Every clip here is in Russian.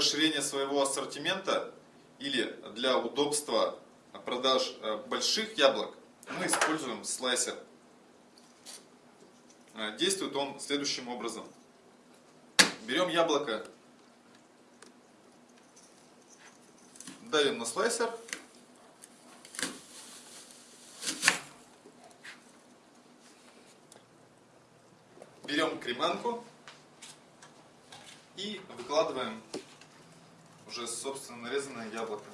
своего ассортимента или для удобства продаж э, больших яблок мы используем слайсер. Э, действует он следующим образом. Берем яблоко, давим на слайсер, берем креманку и выкладываем уже собственно нарезанное яблоко.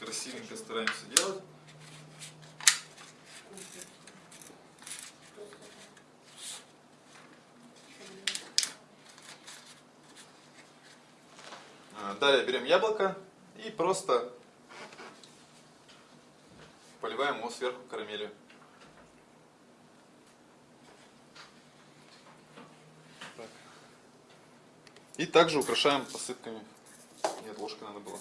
Красивенько стараемся делать. А, далее берем яблоко и просто поливаем его сверху карамелью. И также украшаем посыпками. Нет, ложкой надо было.